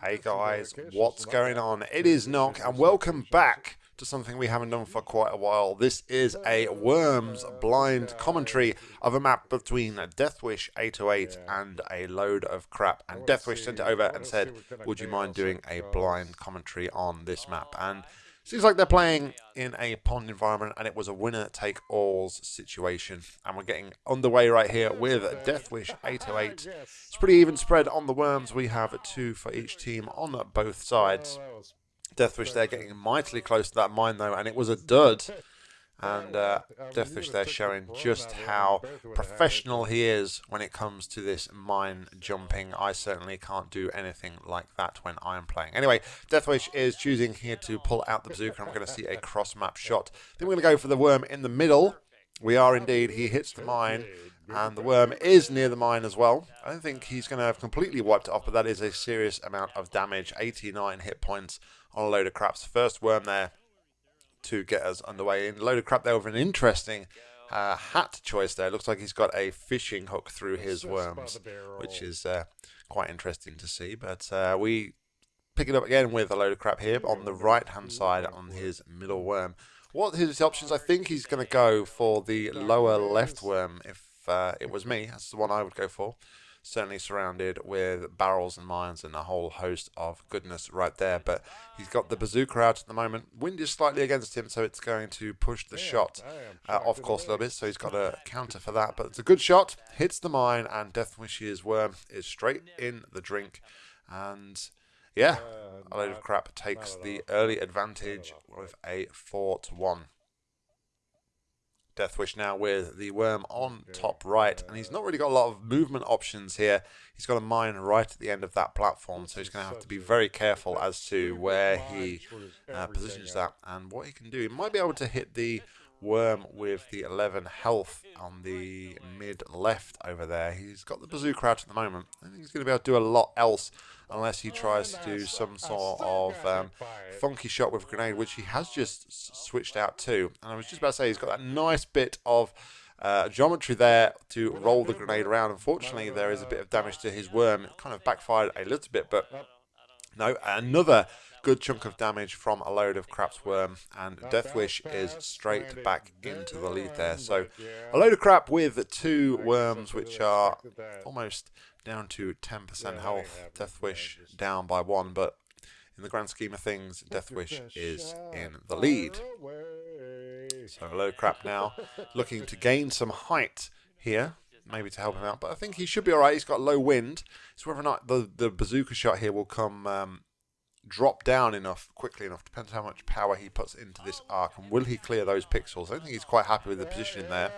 Hey guys, what's going on? It is Nock, and welcome back to something we haven't done for quite a while. This is a Worms blind commentary of a map between Deathwish 808 and a load of crap. And Deathwish sent it over and said, would you mind doing a blind commentary on this map? And Seems like they're playing in a pond environment and it was a winner take alls situation. And we're getting underway right here with Deathwish 808. It's pretty even spread on the worms. We have two for each team on both sides. Deathwish, they're getting mightily close to that mine though, and it was a dud. And uh, Deathwish there showing just how professional he is when it comes to this mine jumping. I certainly can't do anything like that when I'm playing. Anyway, Deathwish is choosing here to pull out the bazooka. I'm going to see a cross-map shot. Then we're going to go for the worm in the middle. We are indeed. He hits the mine. And the worm is near the mine as well. I don't think he's going to have completely wiped it off, but that is a serious amount of damage. 89 hit points on a load of craps. First worm there to get us underway. In a load of crap there with an interesting uh, hat choice there. Looks like he's got a fishing hook through his worms, which is uh, quite interesting to see. But uh, we pick it up again with a load of crap here on the right hand side on his middle worm. What his options? I think he's going to go for the lower left worm. If uh, it was me, that's the one I would go for certainly surrounded with barrels and mines and a whole host of goodness right there. But he's got the bazooka out at the moment. Wind is slightly against him, so it's going to push the shot uh, off course a little bit. So he's got a counter for that. But it's a good shot, hits the mine, and Deathwish's worm is straight in the drink. And yeah, a load of crap takes the early advantage with a 4 to 1. Deathwish now with the worm on top right, and he's not really got a lot of movement options here. He's got a mine right at the end of that platform, so he's going to have to be very careful as to where he uh, positions that and what he can do. He might be able to hit the worm with the 11 health on the mid left over there. He's got the bazooka out at the moment. I think he's going to be able to do a lot else unless he tries to do some sort of um, funky shot with a grenade, which he has just switched out to. And I was just about to say, he's got that nice bit of uh, geometry there to roll the grenade around. Unfortunately, there is a bit of damage to his worm. It kind of backfired a little bit, but no, another good chunk of damage from a load of Craps Worm, and Deathwish is straight back into the lead there. So a load of crap with two worms, which are almost down to 10% health. Deathwish down by one, but in the grand scheme of things, Deathwish is in the lead. So a load of crap now, looking to gain some height here maybe to help him out. But I think he should be all right. He's got low wind. It's whether or not the, the bazooka shot here will come um, drop down enough, quickly enough, depends how much power he puts into this arc, and will he clear those pixels? I think he's quite happy with the position in there,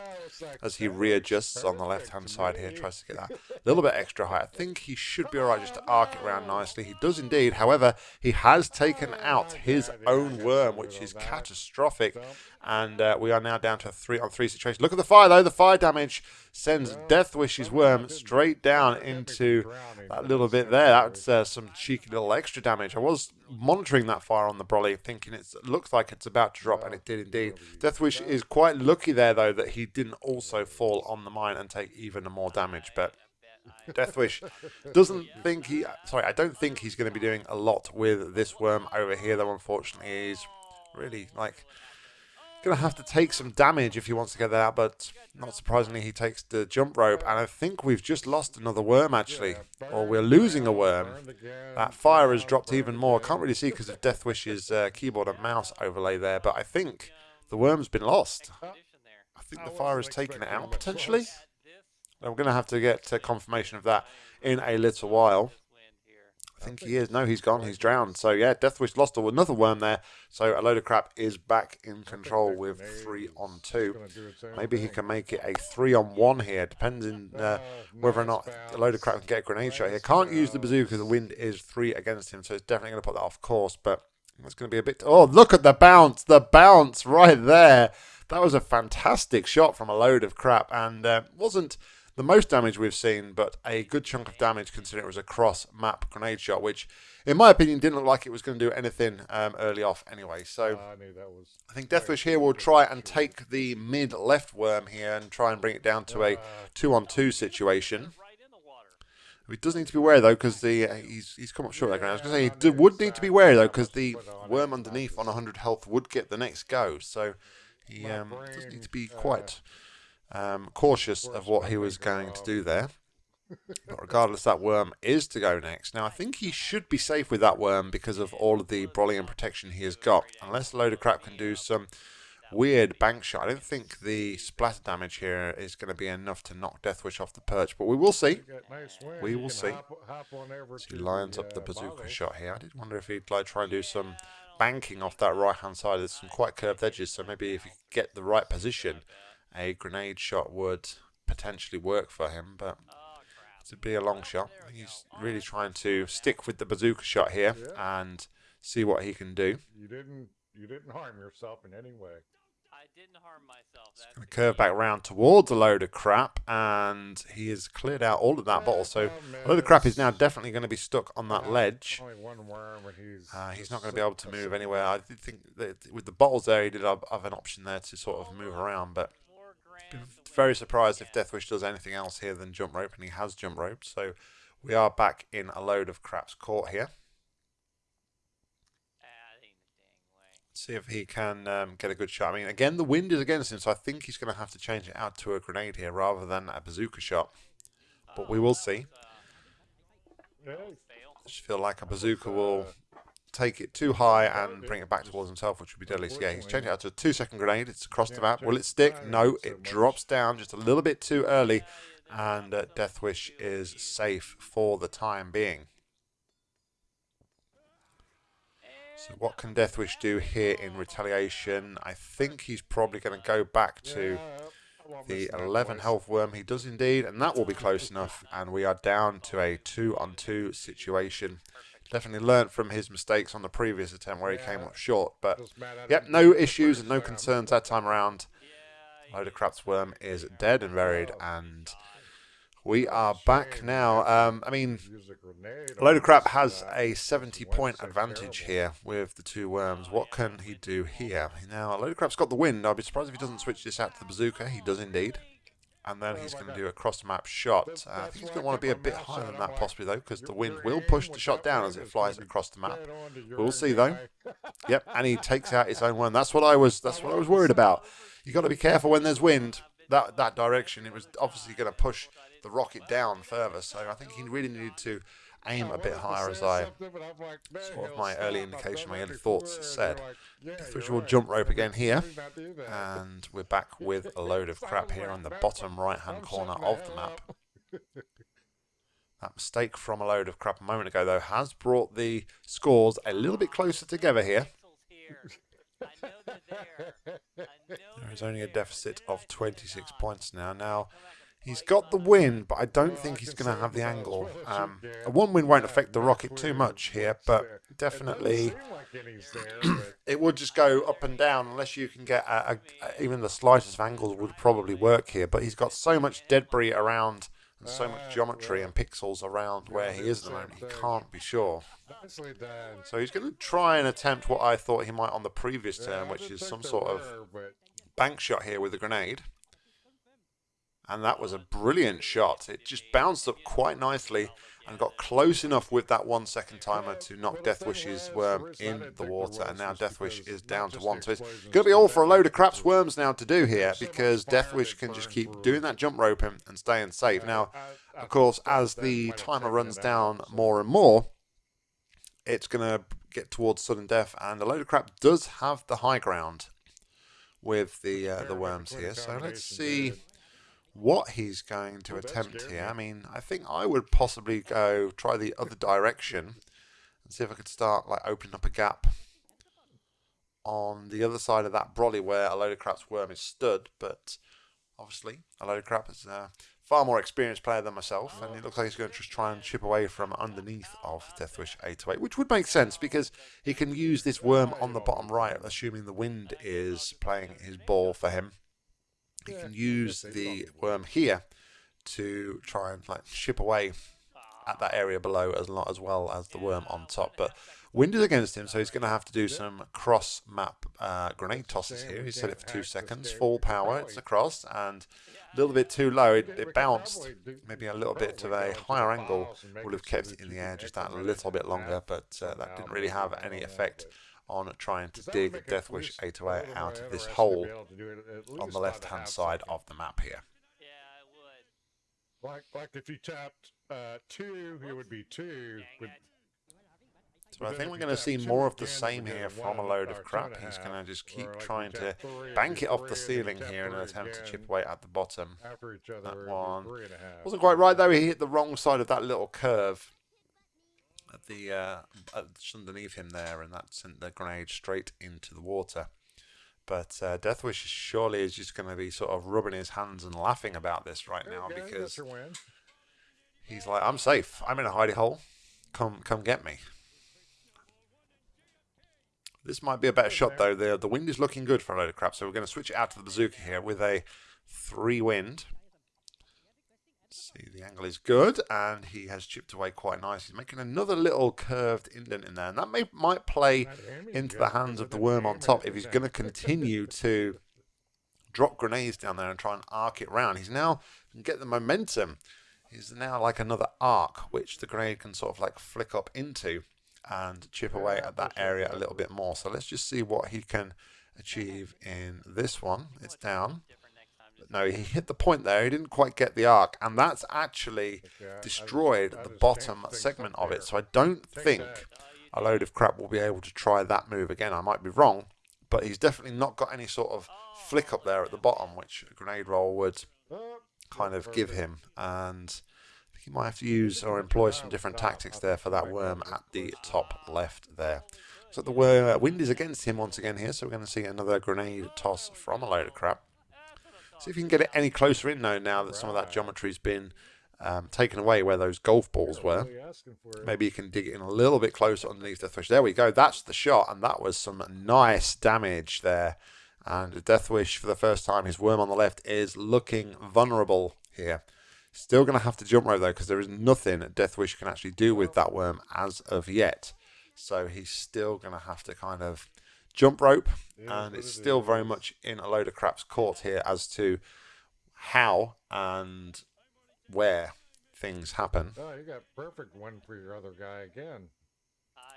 as he readjusts on the left-hand side here, tries to get that a little bit extra high. I think he should be alright just to arc it around nicely. He does indeed, however, he has taken out his own worm, which is catastrophic, and uh, we are now down to a three on three situation. Look at the fire though. The fire damage sends Deathwish's worm straight down into that little bit there. That's uh, some cheeky little extra damage. I was monitoring that fire on the brolly, thinking it looks like it's about to drop, and it did indeed. Deathwish is quite lucky there though that he didn't also fall on the mine and take even more damage, but. Deathwish doesn't think he. Sorry, I don't think he's going to be doing a lot with this worm over here, though. Unfortunately, he's really like Going to have to take some damage if he wants to get that out, but not surprisingly, he takes the jump rope. And I think we've just lost another worm, actually. Or we're losing a worm. That fire has dropped even more. I can't really see because of Deathwish's uh, keyboard and mouse overlay there, but I think the worm's been lost. I think the fire has taken it out, potentially. I'm going to have to get uh, confirmation of that in a little while. I think he is. No, he's gone. He's drowned. So, yeah, Deathwish lost another worm there. So, a load of crap is back in control with three on two. Maybe he can make it a three on one here, depending uh, whether or not a load of crap can get a grenade shot here. Can't use the bazooka. Because the wind is three against him, so it's definitely going to put that off course. But it's going to be a bit. Oh, look at the bounce. The bounce right there. That was a fantastic shot from a load of crap and uh, wasn't the most damage we've seen, but a good chunk of damage considering it was a cross map grenade shot, which, in my opinion, didn't look like it was going to do anything um, early off anyway. So uh, I, I think Deathwish here will try and take the mid left worm here and try and bring it down to a two on two situation. He does need to be wary though, because the uh, he's he's come up short there. I was going to say he do, would need to be wary though, because the worm underneath on 100 health would get the next go. So he um, does need to be quite um, cautious of what he was going to do there. But regardless, that worm is to go next. Now, I think he should be safe with that worm because of all of the and protection he has got. Unless a load of crap can do some weird bank shot. I don't think the splatter damage here is going to be enough to knock Deathwish off the perch, but we will see. We will see. So he lines up the bazooka shot here. I did wonder if he'd like try and do some banking off that right hand side. There's some quite curved edges, so maybe if he could get the right position, a grenade shot would potentially work for him, but to be a long shot. He's really trying to stick with the bazooka shot here and see what he can do. You didn't you didn't harm yourself in any way. I didn't harm myself. He's going to curve back round towards a load of crap, and he has cleared out all of that bottle. So a load of crap is now definitely going to be stuck on that ledge. Uh, he's not going to be able to move anywhere. I did think that with the bottles there, he did have, have an option there to sort of move around, but very surprised if Deathwish does anything else here than jump rope, and he has jump rope. So we are back in a load of craps caught here. see if he can um, get a good shot. I mean, again, the wind is against him, so I think he's going to have to change it out to a grenade here rather than a bazooka shot. But we will see. I just feel like a bazooka will take it too high and bring it back towards himself, which would be deadly. So yeah, he's changed it out to a two-second grenade. It's across the map. Will it stick? No, it drops down just a little bit too early, and uh, Deathwish is safe for the time being. So what can Deathwish do here in retaliation? I think he's probably going to go back to the 11 health worm. He does indeed, and that will be close enough. And we are down to a two-on-two situation. Definitely learned from his mistakes on the previous attempt where he came up short. But, yep, no issues and no concerns that time around. Load of Craps Worm is dead and buried, and we are back now. Um, I mean, a load of crap has a 70 point advantage here with the two worms. What can he do here? Now, a load of crap's got the wind. I'd be surprised if he doesn't switch this out to the bazooka. He does indeed. And then he's going to do a cross map shot. Uh, I think he's going to want to be a bit higher than that possibly though, because the wind will push the shot down as it flies across the map. We'll see though. Yep, and he takes out his own one. That's what I was. That's what I was worried about. You've got to be careful when there's wind. That that direction. It was obviously going to push the rocket down further. So I think he really needed to aim a bit higher as I sort of my early indication, my early thoughts said. Visual jump rope again here. And we're back with a load of crap here on the bottom right hand corner of the map. That mistake from a load of crap a moment ago, though, has brought the scores a little bit closer together here. There is only a deficit of 26 points now. Now, He's got the win, but I don't think he's going to have the angle. Um, a one win won't affect the Rocket too much here, but definitely it would just go up and down unless you can get a, a, even the slightest of angles would probably work here. But he's got so much debris around and so much geometry and pixels around where he is at the moment, he can't be sure. So he's going to try and attempt what I thought he might on the previous turn, which is some sort of bank shot here with a grenade and that was a brilliant shot. It just bounced up quite nicely and got close enough with that one second timer to knock Deathwish's worm in the water, and now Deathwish is down to one. So it's going to be all for a load of craps worms now to do here, because Deathwish can just keep doing that jump rope and, and staying safe. Now, of course, as the timer runs down more and more, it's going to get towards sudden death, and a load of crap does have the high ground with the uh, the worms here. So let's see what he's going to attempt here. I mean, I think I would possibly go try the other direction and see if I could start like opening up a gap on the other side of that brolly where a load of crap's worm is stood. But obviously, a load of crap is a far more experienced player than myself, and it looks like he's going to just try and chip away from underneath of Deathwish 808, which would make sense because he can use this worm on the bottom right, assuming the wind is playing his ball for him you can use the worm here to try and like chip away at that area below as, lo- as well as the worm on top. But wind is against him, so he's going to have to do some cross map uh, grenade tosses here. He set it for two seconds, full power, it's across, and a little bit too low. It, it bounced. Maybe a little bit of a higher angle would have kept it in the air just that little bit longer, but uh, that didn't really have any effect on trying to dig Deathwish 808 out of this hole on the left hand side of the map here. Yeah, I would. Like, like if you tapped uh, two, it would be two. Dang But. So I think we're going to see more of the same here from a load of crap. He's going to just keep trying to bank it off the ceiling here in an attempt to chip away at the bottom. after each other, That one three and a half. Wasn't quite right though. He hit the wrong side of that little curve at the uh, underneath him there, and that sent the grenade straight into the water. But uh, Deathwish surely is just going to be sort of rubbing his hands and laughing about this right now that's because he's like, "I'm safe. I'm in a hidey hole. Come, come get me." This might be a better shot though. The the wind is looking good for a load of crap, so we're going to switch it out to the bazooka here with a three wind. See, the angle is good, and he has chipped away quite nice. He's making another little curved indent in there, and that may might play into the hands of the worm on top if he's going to continue to drop grenades down there and try and arc it round. He's now can get the momentum. He's now like another arc, which the grenade can sort of like flick up into and chip away at that area a little bit more. So let's just see what he can achieve in this one. It's down. Different next time. Just No, he hit the point there. He didn't quite get the arc, and that's actually Yeah, I destroyed I the bottom segment of it. So I don't think a load of crap will be able to try that move again. I might be wrong, but he's definitely not got any sort of flick up there at the bottom, which a grenade roll would kind of give him. And I think he might have to use or employ some different tactics there for that worm at the top left there. So the wind is against him once again here, so we're going to see another grenade toss from a load of crap. See if you can get it any closer in now, now that some of that geometry's been um, taken away where those golf balls were. really asking for it. Maybe you can dig it in a little bit closer underneath the thresh. There we go. That's the shot, and that was some nice damage there. And Deathwish, for the first time, his worm on the left is looking vulnerable here. Still going to have to jump rope though, because there is nothing Deathwish can actually do with that worm as of yet. So he's still going to have to kind of jump rope, and it's still very much in a load of crap's court here as to how and where things happen. Oh, you got perfect one for your other guy again.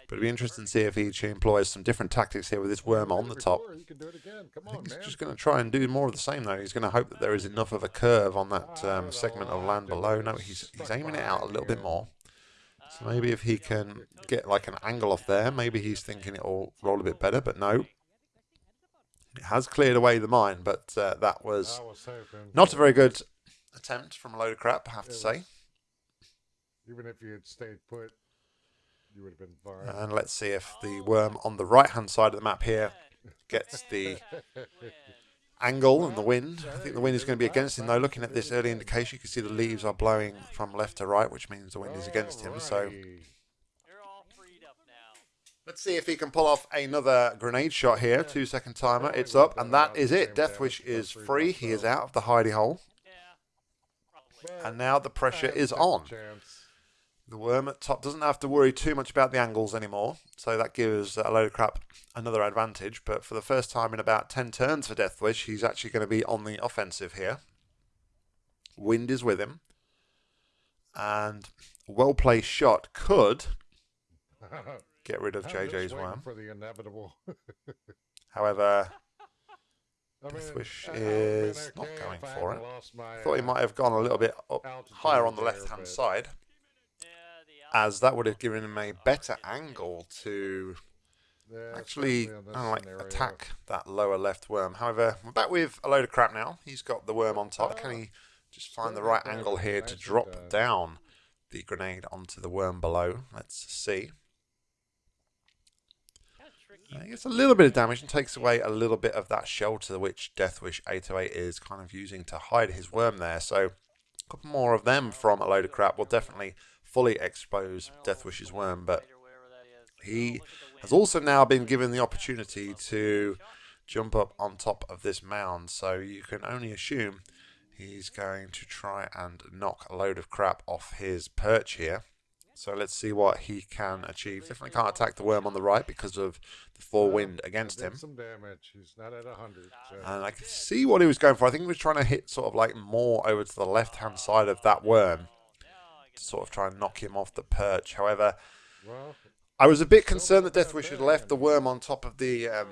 But it'd be interesting to see if he employs some different tactics here with this worm on the top. before, You can do it again. Come I think he's just going to try and do more of the same though. He's going to hope that there is enough of a curve on that um, segment of land below. No, he's he's aiming it out a little bit more. So maybe if he can get like an angle off there, maybe he's thinking it'll roll a bit better. But no, it has cleared away the mine. But uh, that was I was hoping. not a very good attempt from a load of crap, I have to say. Even if you had stayed put, you would have been fine. And let's see if the worm on the right hand side of the map here gets the angle and the wind. I think the wind is going to be against him though. Looking at this early indication, you can see the leaves are blowing from left to right, which means the wind is against him. So Alrighty. You're all freed up now. let's see if he can pull off another grenade shot here. Two second timer. It's up, and that is it. Deathwish is free. He is out of the hidey hole, and now the pressure is on. The worm at top doesn't have to worry too much about the angles anymore, so that gives a load of crap another advantage. But for the first time in about 10 turns for Deathwish, he's actually going to be on the offensive here. Wind is with him, and a well placed shot could get rid of JJ's worm. For the inevitable. However, I mean, Deathwish I- I would've is not going for it. my, thought he uh, might have gone a little bit up higher on the left hand side, as that would have given him a better angle to yeah, actually especially in this I don't know, like attack that lower left worm. However, we're back with a load of crap now. He's got the worm on top. Can he just find the right angle here to drop down the grenade onto the worm below? Let's see. kind of. Uh, He gets a little bit of damage and takes away a little bit of that shelter which Deathwish 808 is kind of using to hide his worm there. So a couple more of them from a load of crap will definitely fully expose Deathwish's worm, but Later, wherever that is. he look at the has also now been given the opportunity to jump up on top of this mound. So you can only assume he's going to try and knock a load of crap off his perch here. So let's see what he can achieve. Definitely can't attack the worm on the right because of the four wind against him. Some damage. He's not at 100. And I can see what he was going for. I think he was trying to hit sort of like more over to the left hand side of that worm to sort of try and knock him off the perch. However, I was a bit concerned that Deathwish had left the worm on top of the um,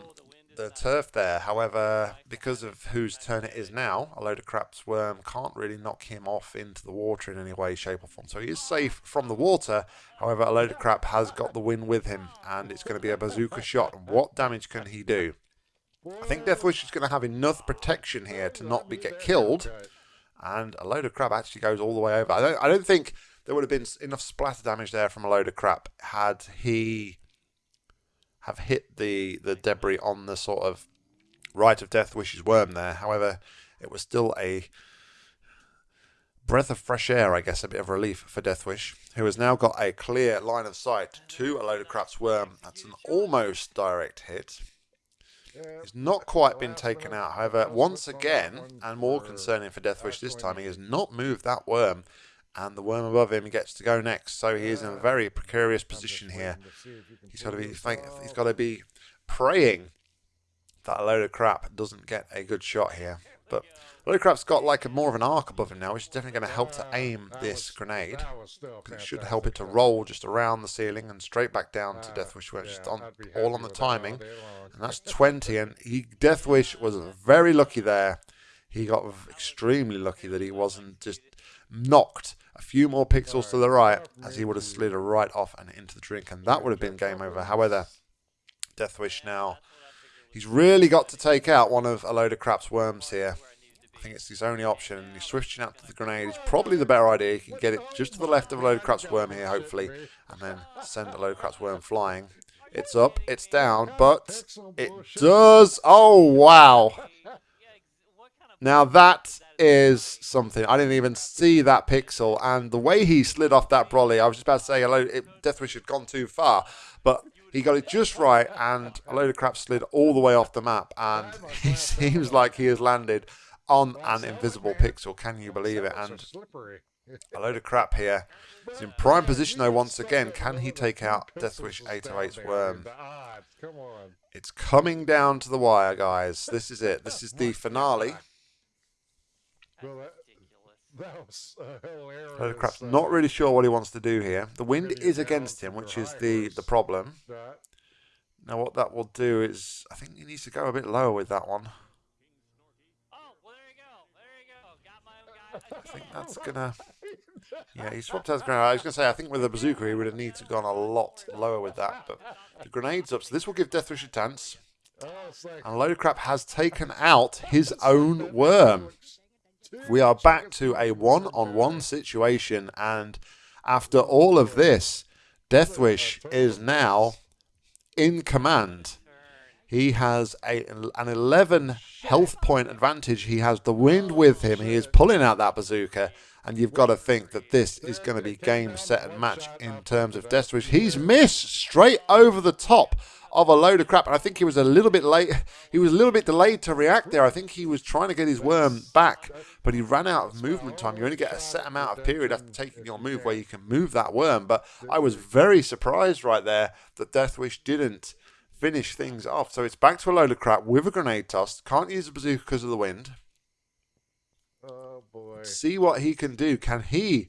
the turf there. However, because of whose turn it is now, a load of crap's worm can't really knock him off into the water in any way, shape, or form. So he is safe from the water. However, a load of crap has got the win with him, and it's going to be a bazooka shot. What damage can he do? I think Deathwish is going to have enough protection here to not be get killed, and a load of crap actually goes all the way over. I don't, I don't think there would have been enough splatter damage there from a load of crap had he have hit the the debris on the sort of right of death Deathwish's worm there. However, it was still a breath of fresh air, I guess, a bit of relief for Deathwish, who has now got a clear line of sight to a load of crap's worm. That's an almost direct hit. He's not quite been taken out. However, once again, and more concerning for Deathwish this time, he has not moved that worm, and the worm above him gets to go next. So he is in a very precarious position here. He's got to be he's got to be praying that a load of crap doesn't get a good shot here. But a load of crap's got like a more of an arc above him now, which is definitely going to help to aim this grenade. It should help it to roll just around the ceiling and straight back down to Deathwish, where it's just on, all on the timing. And that's 20. And he Deathwish was very lucky there. He got extremely lucky that he wasn't just knocked a few more pixels to the right, as he would have slid right off and into the drink, and that would have been game over. However, Deathwish now, he's really got to take out one of a load of crap's worms here. I think it's his only option, and he's switching out to the grenade. It's probably the better idea. He can get it just to the left of a load of crap's worm here, hopefully, and then send a load of crap's worm flying. It's up, it's down, but it does. Oh, wow. Now that is something. I didn't even see that pixel, and the way he slid off that brolly, I was just about to say, hello, Deathwish had gone too far, but he got it just right, and a load of crap slid all the way off the map, and he seems like he has landed on an invisible pixel. Can you believe it? And a load of crap here. He's in prime position though. Once again, can he take out Deathwish 808's worm? It's coming down to the wire, guys. This is it. This is the finale. Well, that, that was uh, hilarious. Load of crap's uh, not really sure what he wants to do here. The wind is against him, which is the the problem. that. Now what that will do is, I think he needs to go a bit lower with that one. Oh, well, there you go. There you go. Got my own guy. I think that's gonna. Yeah, he swapped out his grenade. I was gonna say, I think with the bazooka he would have needed to gone a lot lower with that, but the grenade's up, so this will give Deathwish a chance. Oh, it's like And Load of Crap has taken out his own worm. We are back to a one-on-one situation, and after all of this, Deathwish is now in command. He has a, an 11 health point advantage. He has the wind with him. He is pulling out that bazooka, and you've got to think that this is going to be game, set, and match in terms of Deathwish. He's missed straight over the top of a load of crap, and I think he was a little bit late. He was a little bit delayed to react there. I think he was trying to get his worm back, but he ran out of movement time. You only get a set amount of period after taking your move where you can move that worm. But I was very surprised right there that Deathwish didn't finish things off. So it's back to a load of crap with a grenade toss. Can't use the bazooka because of the wind. Oh boy. See what he can do. Can he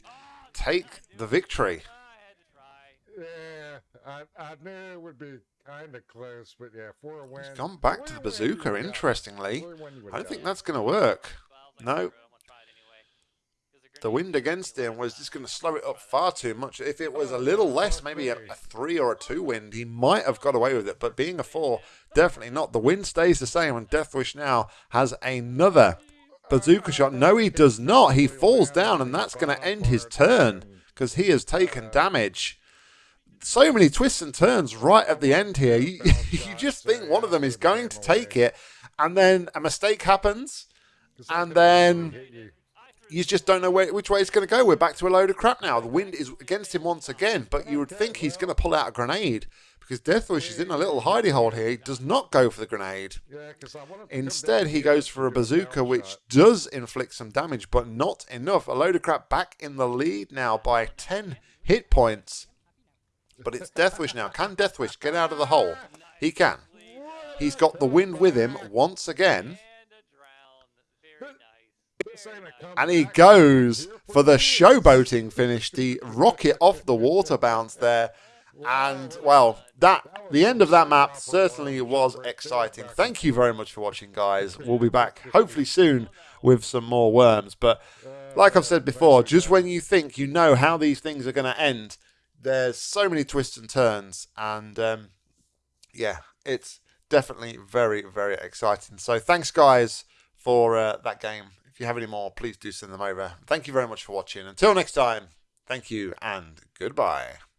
take the victory? I had to try. Yeah, I, I knew it would be kind of close, but yeah, for a win. He's gone back to the bazooka, have. Uh, interestingly. For a win, you would I don't think that's going to work. No. I'm gonna try it anyway. 'Cause The wind against him was just going to slow it up far too much. If it was a little less, maybe a, a three or a two wind, he might have got away with it. But being a four, definitely not. The wind stays the same, and Deathwish now has another bazooka shot. No, he does not. He falls down, and that's going to end his turn because he has taken damage. So many twists and turns right at the end here. You, you just think one of them is going to take it, and then a mistake happens, and then you. just don't know where, which way it's going to go. We're back to a load of crap now. The wind is against him once again, but you would think he's going to pull out a grenade because Deathwish is in a little hidey hole here. He does not go for the grenade. Yeah, 'cause I want him to come down Instead, he goes for a bazooka, which does inflict some damage, but not enough. A load of crap back in the lead now by 10 hit points. But it's Deathwish now. Can Deathwish get out of the hole? He can. He's got the wind with him once again. And he goes for the showboating finish, the rocket off the water bounce there. And, well, that the end of that map certainly was exciting. Thank you very much for watching, guys. We'll be back hopefully soon with some more worms. But like I've said before, just when you think you know how these things are going to end, there's so many twists and turns. And, um, yeah, it's definitely very, very exciting. So thanks, guys, for uh, that game. If you have any more, please do send them over. Thank you very much for watching. Until next time, thank you and goodbye.